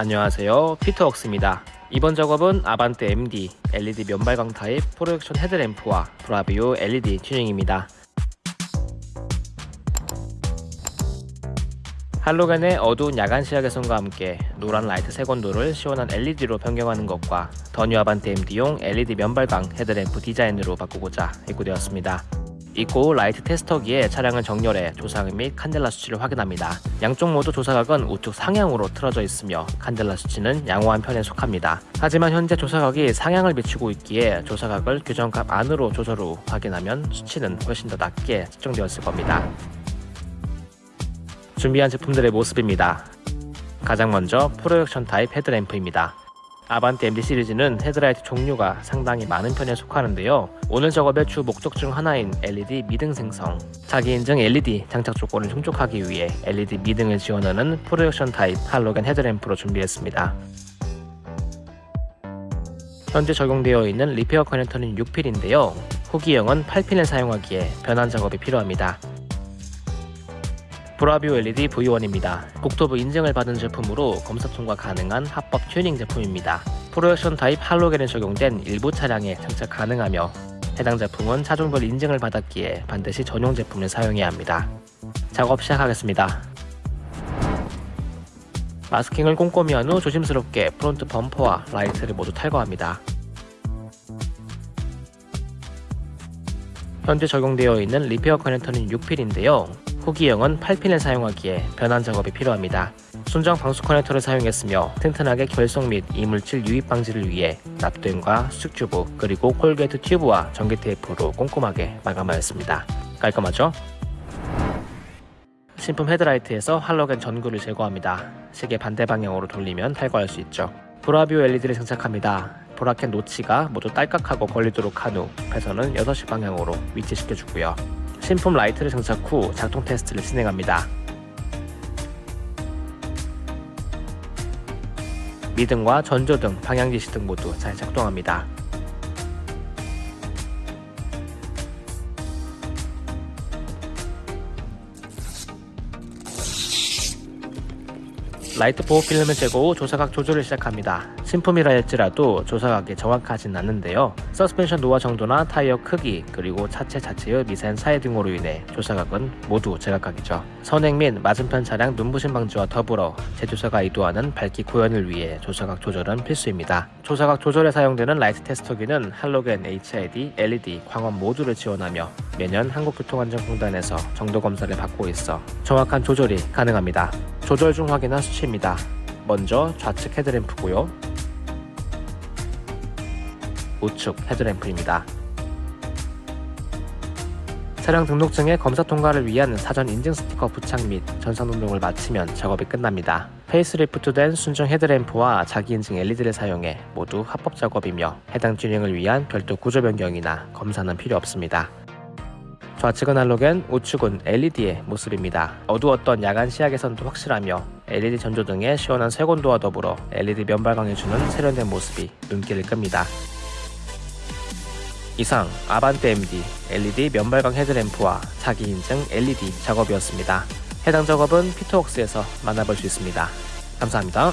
안녕하세요. 피터웍스입니다. 이번 작업은 아반떼 MD LED 면발광 타입 프로젝션 헤드램프와 브라비오 LED 튜닝입니다. 할로겐의 어두운 야간 시야 개선과 함께 노란 라이트 색온도를 시원한 LED로 변경하는 것과 더뉴 아반떼 MD용 LED 면발광 헤드램프 디자인으로 바꾸고자 입고되었습니다 입고 라이트 테스터기에 차량을 정렬해 조사각 및 칸델라 수치를 확인합니다. 양쪽 모두 조사각은 우측 상향으로 틀어져 있으며 칸델라 수치는 양호한 편에 속합니다. 하지만 현재 조사각이 상향을 비추고 있기에 조사각을 규정값 안으로 조절 후 확인하면 수치는 훨씬 더 낮게 측정되었을 겁니다. 준비한 제품들의 모습입니다. 가장 먼저 프로젝션 타입 헤드램프입니다. 아반떼 MD 시리즈는 헤드라이트 종류가 상당히 많은 편에 속하는데요. 오늘 작업의 주 목적 중 하나인 LED 미등 생성, 자기 인증 LED 장착 조건을 충족하기 위해 LED 미등을 지원하는 프로젝션 타입 할로겐 헤드램프로 준비했습니다. 현재 적용되어 있는 repair 커넥터는 6핀인데요. 후기형은 8핀을 사용하기에 변환 작업이 필요합니다. 브라비오 LED V1입니다. 국토부 인증을 받은 제품으로 검사 통과 가능한 합법 튜닝 제품입니다. 프로젝션 타입 할로겐에 적용된 일부 차량에 장착 가능하며 해당 제품은 차종별 인증을 받았기에 반드시 전용 제품을 사용해야 합니다. 작업 시작하겠습니다. 마스킹을 꼼꼼히 한 후 조심스럽게 front 범퍼와 라이트를 모두 탈거합니다. 현재 적용되어 있는 repair 커넥터는 6핀인데요. 후기형은 8핀을 사용하기에 변환 작업이 필요합니다. 순정 방수 커넥터를 사용했으며 튼튼하게 결속 및 이물질 유입 방지를 위해 납땜과 수축 튜브 그리고 corrugate 튜브와 전기 테이프로 꼼꼼하게 마감하였습니다. 깔끔하죠? 신품 헤드라이트에서 할로겐 전구를 제거합니다. 시계 반대 방향으로 돌리면 탈거할 수 있죠. 브라비오 LED를 장착합니다. bracket notch가 모두 딸깍하고 걸리도록 한 후 배선은 6시 방향으로 위치시켜주고요. 신품 라이트를 장착 후 작동 테스트를 진행합니다. 미등과 전조등, 방향지시등 모두 잘 작동합니다. 라이트 보호 필름을 제거 후 조사각 조절을 시작합니다. 신품이라 할지라도 조사각이 정확하진 않는데요. 서스펜션 노화 정도나 타이어 크기 그리고 차체 자체의 미세한 차이 등으로 인해 조사각은 모두 제각각이죠. 선행 및 맞은편 차량 눈부심 방지와 더불어 제조사가 의도하는 밝기 구현을 위해 조사각 조절은 필수입니다. 조사각 조절에 사용되는 라이트 테스터기는 할로겐 HID, LED, 광원 모두를 지원하며 매년 한국교통안전공단에서 정도 검사를 받고 있어 정확한 조절이 가능합니다. 조절 중 확인한 수치입니다. 먼저 좌측 헤드램프고요. 우측 헤드램프입니다. 차량 등록증의 검사 통과를 위한 사전 인증 스티커 부착 및 전산 등록을 마치면 작업이 끝납니다. facelift된 순정 헤드램프와 자기 인증 LED를 사용해 모두 합법 작업이며 해당 튜닝을 위한 별도 구조 변경이나 검사는 필요 없습니다. 좌측은 할로겐, 우측은 LED의 모습입니다. 어두웠던 야간 시야 개선도 확실하며 LED 전조등의 시원한 색온도와 더불어 LED 면발광해주는 세련된 모습이 눈길을 끕니다. 이상 아반떼 MD LED 면발광 헤드램프와 자기 인증 LED 작업이었습니다. 해당 작업은 피터웍스에서 만나볼 수 있습니다. 감사합니다.